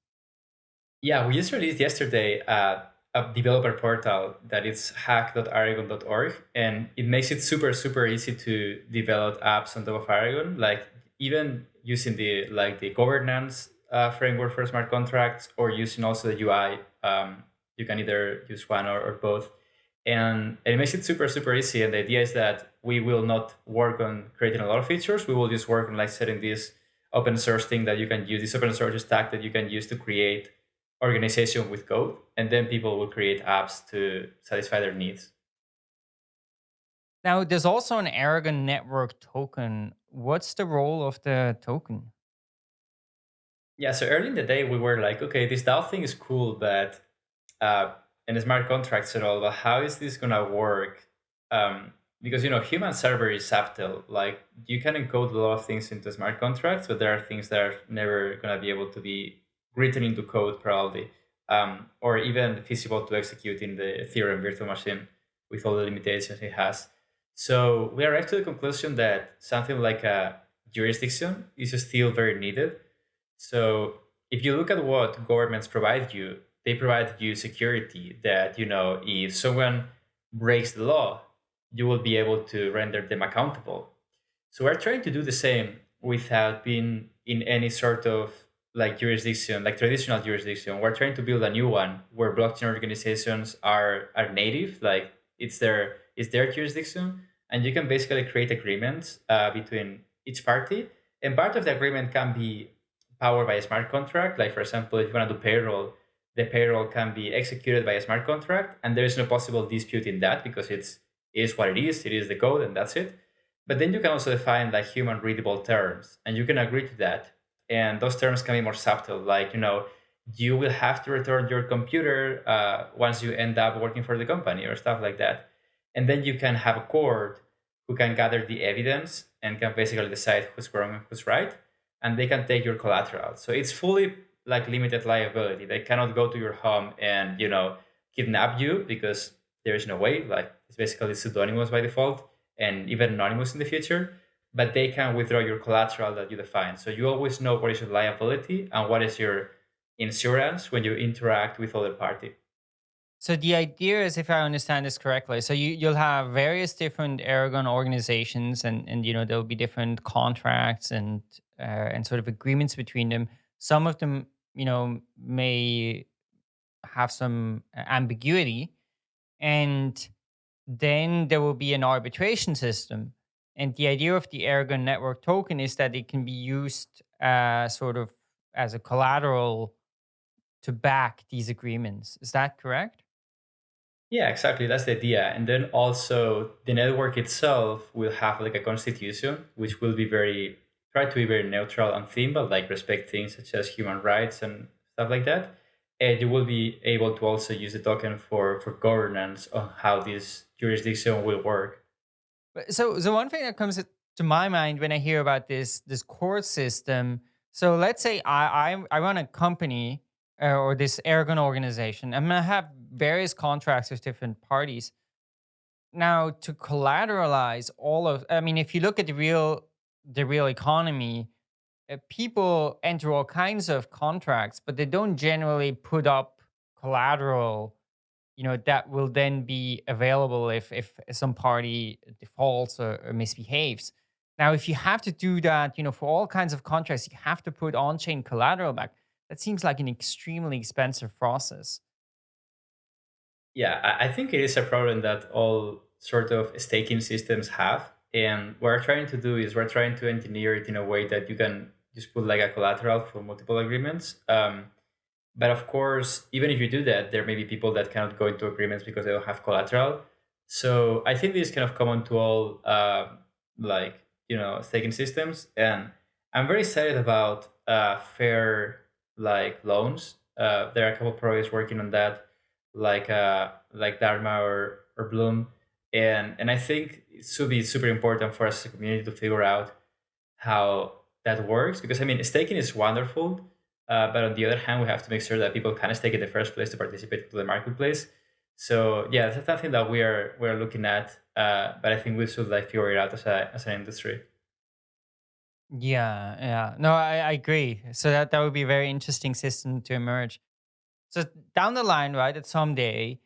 Yeah, we just released yesterday uh, a developer portal that is hack.aragon.org, and it makes it super, super easy to develop apps on top of Aragon. Like even using the like the governance uh, framework for smart contracts, or using also the UI. Um, you can either use one or, or both and it makes it super super easy. And the idea is that we will not work on creating a lot of features. We will just work on like setting this open source thing that you can use this open source stack that you can use to create organization with code. And then people will create apps to satisfy their needs. Now there's also an aragon network token. What's the role of the token? Yeah so early in the day we were like okay this dao thing is cool but uh, and smart contracts at all, but how is this gonna work? Um, because you know, human server is subtle. Like you can encode a lot of things into smart contracts, but there are things that are never gonna be able to be written into code probably, um, or even feasible to execute in the Ethereum virtual machine with all the limitations it has. So we arrived to the conclusion that something like a jurisdiction is still very needed. So if you look at what governments provide you, they provide you security that you know if someone breaks the law you will be able to render them accountable. So we're trying to do the same without being in any sort of like jurisdiction like traditional jurisdiction. We're trying to build a new one where blockchain organizations are are native like it's their it's their jurisdiction. And you can basically create agreements uh, between each party. And part of the agreement can be powered by a smart contract. Like for example if you want to do payroll the payroll can be executed by a smart contract, and there is no possible dispute in that because it's is what it is. It is the code, and that's it. But then you can also define like human readable terms, and you can agree to that. And those terms can be more subtle, like you know, you will have to return your computer uh, once you end up working for the company or stuff like that. And then you can have a court who can gather the evidence and can basically decide who's wrong and who's right, and they can take your collateral. So it's fully like limited liability. They cannot go to your home and you know kidnap you because there is no way. Like it's basically pseudonymous by default and even anonymous in the future. But they can withdraw your collateral that you define. So you always know what is your liability and what is your insurance when you interact with other party. So the idea is, if I understand this correctly, so you you'll have various different Aragon organizations, and and you know there'll be different contracts and uh, and sort of agreements between them. Some of them you know, may have some ambiguity. And then there will be an arbitration system. And the idea of the Aragon network token is that it can be used uh, sort of as a collateral to back these agreements. Is that correct? Yeah, exactly. That's the idea. And then also the network itself will have like a constitution, which will be very try to be very neutral on theme, but like respect things such as human rights and stuff like that. And you will be able to also use the token for for governance on how this jurisdiction will work. So, so one thing that comes to my mind when I hear about this this court system. So let's say I I, I run a company uh, or this Aragon organization. I'm gonna have various contracts with different parties. Now, to collateralize all of, I mean, if you look at the real the real economy, uh, people enter all kinds of contracts, but they don't generally put up collateral, you know, that will then be available if if some party defaults or, or misbehaves. Now, if you have to do that, you know, for all kinds of contracts, you have to put on-chain collateral back. That seems like an extremely expensive process. Yeah, I I think it is a problem that all sort of staking systems have. And what we're trying to do is we're trying to engineer it in a way that you can just put like a collateral for multiple agreements. Um, but of course, even if you do that, there may be people that cannot go into agreements because they don't have collateral. So I think this is kind of common to all uh, like you know staking systems, and I'm very excited about uh, fair like loans. Uh, there are a couple projects working on that, like uh, like Dharma or or Bloom, and and I think it should be super important for us as a community to figure out how that works because I mean staking is wonderful, uh, but on the other hand, we have to make sure that people can stake in the first place to participate to the marketplace. So yeah, that's something that we are we're looking at, uh, but I think we should like figure it out as a as an industry. Yeah, yeah. No, I, I agree. So that that would be a very interesting system to emerge. So down the line, right, at someday,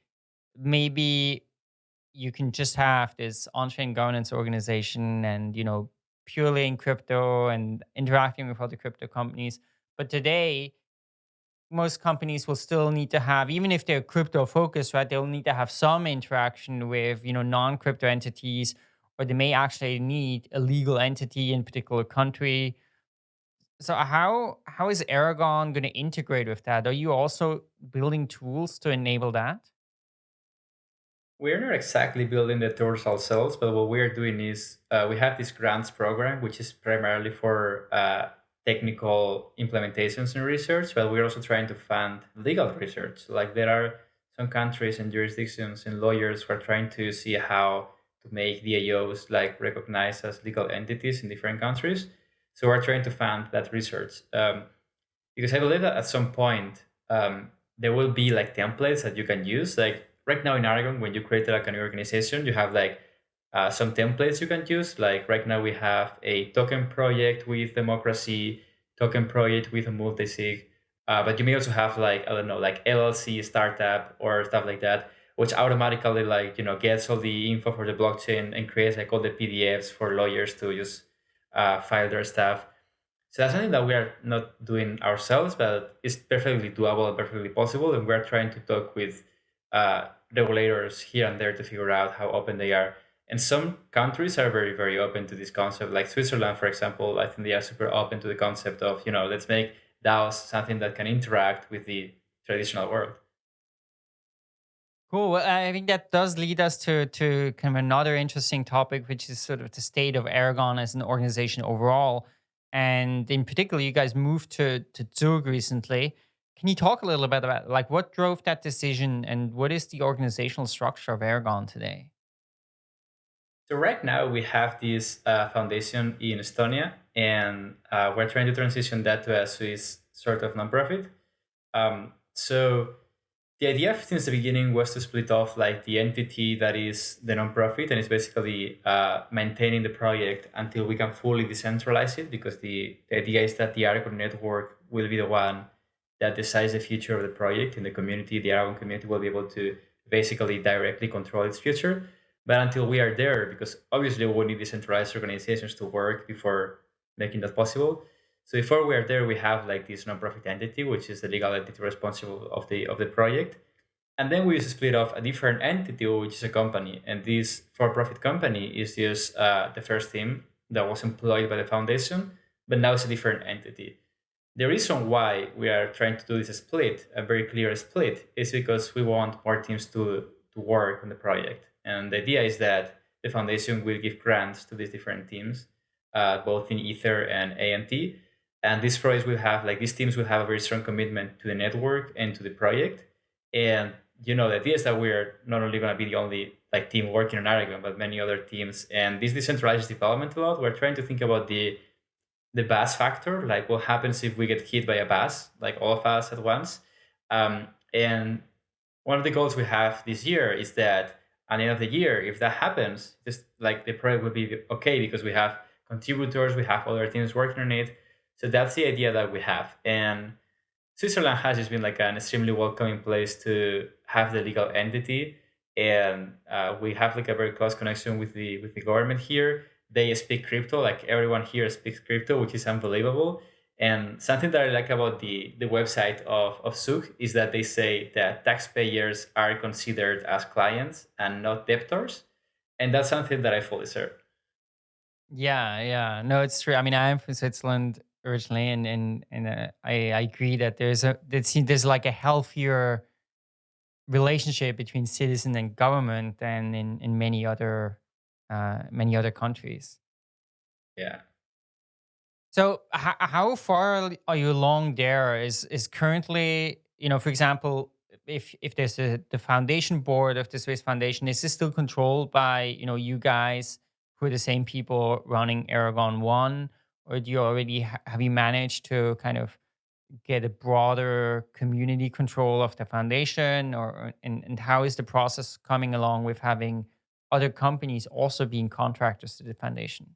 maybe you can just have this on-chain governance organization and you know purely in crypto and interacting with other crypto companies. But today, most companies will still need to have, even if they're crypto focused, right? They'll need to have some interaction with, you know, non-crypto entities, or they may actually need a legal entity in a particular country. So how how is Aragon going to integrate with that? Are you also building tools to enable that? We're not exactly building the tools ourselves, but what we're doing is uh, we have this grants program, which is primarily for uh, technical implementations and research, but we're also trying to fund legal research. Like there are some countries and jurisdictions and lawyers who are trying to see how to make DAOs like recognized as legal entities in different countries. So we're trying to fund that research um, because I believe that at some point um, there will be like templates that you can use. Like right now in Aragon, when you create like a new organization, you have like uh, some templates you can use. Like right now we have a token project with democracy, token project with a multi-sig, uh, but you may also have like, I don't know, like LLC startup or stuff like that, which automatically like, you know, gets all the info for the blockchain and creates like all the PDFs for lawyers to just uh, file their stuff. So that's something that we are not doing ourselves, but it's perfectly doable perfectly possible. And we're trying to talk with uh, regulators here and there to figure out how open they are. And some countries are very, very open to this concept. Like Switzerland, for example, I think they are super open to the concept of, you know, let's make DAOs something that can interact with the traditional world. Cool. Well, I think that does lead us to to kind of another interesting topic, which is sort of the state of Aragon as an organization overall. And in particular, you guys moved to to Zug recently. Can you talk a little bit about like what drove that decision and what is the organizational structure of Aragon today? So right now we have this uh, foundation in Estonia, and uh, we're trying to transition that to a Swiss sort of nonprofit. Um, so the idea since the beginning was to split off like the entity that is the nonprofit and is basically uh, maintaining the project until we can fully decentralize it because the, the idea is that the Aragon network will be the one that decides the future of the project in the community. The Aragon community will be able to basically directly control its future. But until we are there, because obviously we need decentralized organizations to work before making that possible. So before we are there, we have like this nonprofit entity, which is the legal entity responsible of the of the project. And then we split off a different entity, which is a company. And this for-profit company is just uh, the first team that was employed by the foundation, but now it's a different entity. The reason why we are trying to do this split, a very clear split, is because we want more teams to, to work on the project. And the idea is that the foundation will give grants to these different teams, uh, both in Ether and ANT. And these projects will have, like these teams will have a very strong commitment to the network and to the project. And, you know, the idea is that we're not only going to be the only like team working on Aragon, but many other teams. And this decentralizes development a lot. We're trying to think about the the bus factor, like what happens if we get hit by a bus, like all of us at once. Um, and one of the goals we have this year is that at the end of the year, if that happens, just like the project will be okay because we have contributors, we have other teams working on it. So that's the idea that we have. And Switzerland has just been like an extremely welcoming place to have the legal entity. And uh, we have like a very close connection with the with the government here they speak crypto. Like everyone here speaks crypto, which is unbelievable. And something that I like about the, the website of, of Zug is that they say that taxpayers are considered as clients and not debtors. And that's something that I fully share. Yeah, yeah. No, it's true. I mean, I'm from Switzerland originally, and and and uh, I I agree that there's a there's there's like a healthier relationship between citizen and government than in in many other uh, many other countries. Yeah. So how how far are you along there? Is is currently you know, for example, if if there's a, the foundation board of the Swiss Foundation, is this still controlled by you know you guys who are the same people running Aragon One, or do you already ha- have you managed to kind of get a broader community control of the foundation, or and, and how is the process coming along with having other companies also being contractors to the foundation?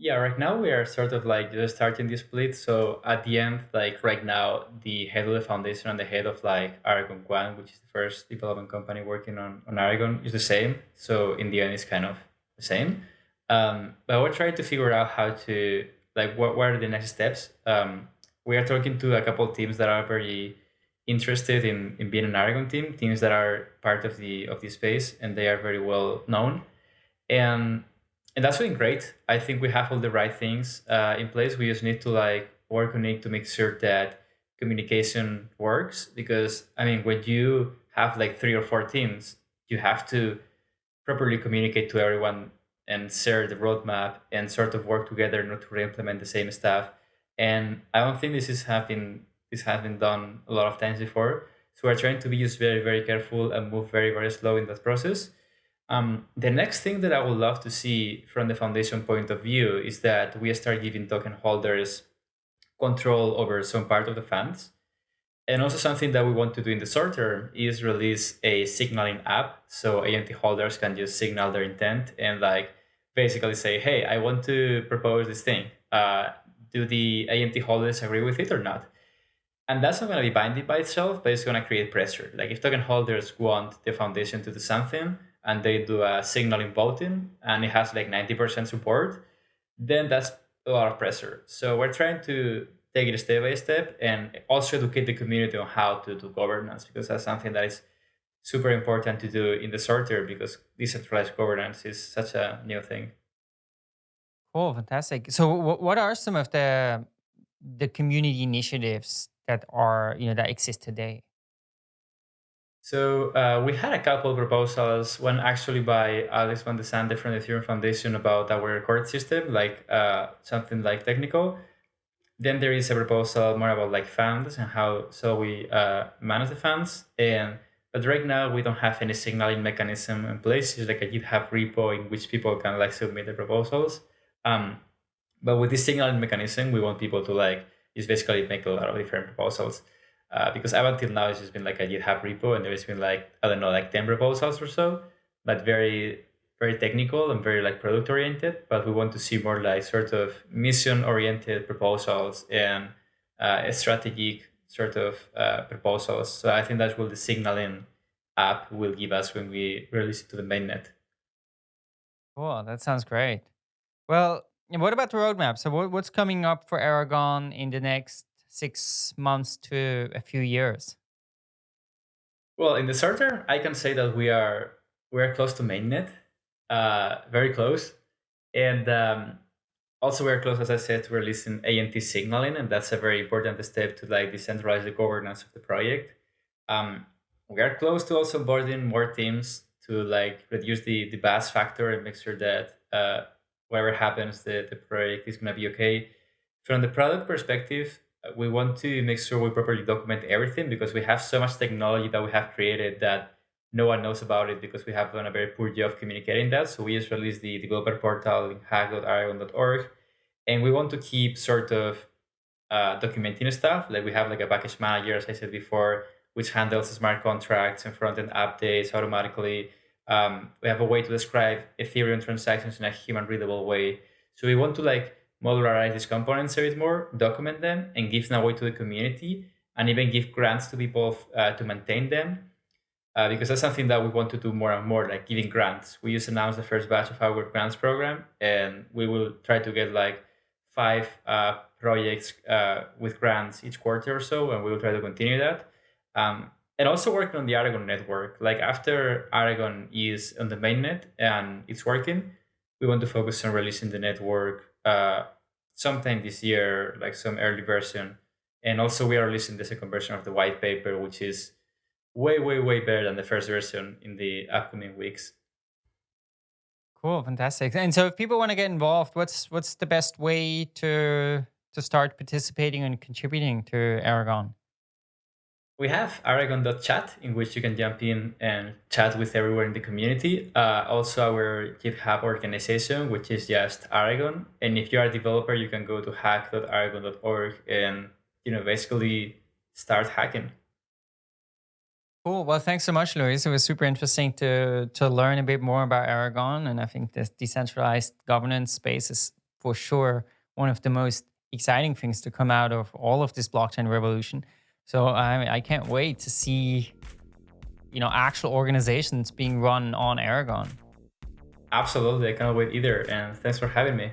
Yeah, right now we are sort of like just starting the split. So at the end, like right now, the head of the foundation and the head of like Aragon One, which is the first development company working on, on Aragon, is the same. So in the end, it's kind of the same. Um, but we're trying to figure out how to like what, what are the next steps. Um, we are talking to a couple of teams that are very interested in, in being an Aragon team, teams that are part of the of the space and they are very well known. And and that's doing great. I think we have all the right things uh, in place. We just need to like work on it to make sure that communication works. Because I mean, when you have like three or four teams, you have to properly communicate to everyone and share the roadmap and sort of work together not to re-implement the same stuff. And I don't think this is having this has been done a lot of times before. So we're trying to be just very, very careful and move very, very slow in that process um, the next thing that I would love to see from the foundation point of view is that we start giving token holders control over some part of the funds. And also something that we want to do in the short term is release a signaling app so ANT holders can just signal their intent and like basically say, hey, I want to propose this thing. Uh, do the ANT holders agree with it or not? And that's not going to be binding by itself, but it's going to create pressure. Like if token holders want the foundation to do something, and they do a signaling voting and it has like 90% support, then that's a lot of pressure. So we're trying to take it step by step and also educate the community on how to do governance because that's something that is super important to do in the short term because decentralized governance is such a new thing. Cool, fantastic. So, what are some of the the community initiatives that are you know that exist today? So uh, we had a couple of proposals, one actually by Alex van de Sande from the Ethereum Foundation about our court system, like uh, something like technical. Then there is a proposal more about like funds and how so we uh, manage the funds. And but right now we don't have any signaling mechanism in place. It's like a GitHub repo in which people can like submit the proposals. Um, but with this signaling mechanism, we want people to like just basically make a lot of different proposals uh, because up until now it's just been like a GitHub repo and there's been like I don't know like ten proposals or so, but very very technical and very like product oriented. But we want to see more like sort of mission oriented proposals and uh, strategic sort of uh, proposals. So I think that's what the signaling app will give us when we release it to the mainnet. Cool, that sounds great. Well, what about the roadmap? So what, what's coming up for Aragon in the next six months to a few years? Well, in the term, I can say that we are we are close to mainnet, uh, very close, and um, also we're close, as I said, to releasing ANT signaling, and that's a very important step to like decentralize the governance of the project. Um, we are close to also boarding more teams to like reduce the the bus factor and make sure that uh, whatever happens, the the project is gonna be okay. From the product perspective, we want to make sure we properly document everything because we have so much technology that we have created that no one knows about it because we have done a very poor job communicating that. So we just released the developer portal in. And we want to keep sort of uh, documenting stuff. Like we have like a package manager, as I said before, which handles smart contracts and front-end updates automatically. Um, we have a way to describe Ethereum transactions in a human readable way. So we want to like modularize these components a bit more, document them, and give them away to the community, and even give grants to people uh, to maintain them. Uh, because that's something that we want to do more and more, like giving grants. We just announced the first batch of our grants program, and we will try to get like five uh, projects uh, with grants each quarter or so, and we will try to continue that. Um, and also working on the Aragon network. Like after Aragon is on the mainnet and it's working, we want to focus on releasing the network uh, sometime this year, like some early version. And also we are releasing the second version of the white paper, which is way, way, way better than the first version in the upcoming weeks. Cool, fantastic. And so if people want to get involved, what's what's the best way to to start participating and contributing to Aragon? We have aragon.chat in which you can jump in and chat with everyone in the community. Uh, also our GitHub organization, which is just Aragon. And if you are a developer, you can go to hack.aragon.org and, you know, basically start hacking. Cool. Well, thanks so much, Luis. It was super interesting to to learn a bit more about Aragon. And I think this decentralized governance space is for sure one of the most exciting things to come out of all of this blockchain revolution. So I, I can't wait to see, you know, actual organizations being run on Aragon. Absolutely, I cannot wait either. And thanks for having me.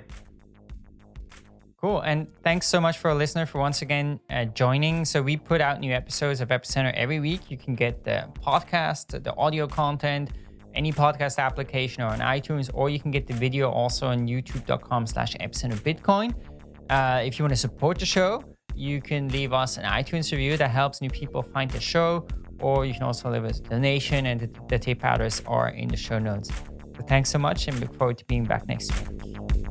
Cool. And thanks so much for a listener for once again uh, joining. So we put out new episodes of Epicenter every week. You can get the podcast, the audio content, any podcast application or on iTunes, or you can get the video also on youtube.com slash epicenter bitcoin. Uh, if you want to support the show, you can leave us an iTunes review that helps new people find the show, or you can also leave us a donation, and the, the tip address are in the show notes. So thanks so much, and look forward to being back next week.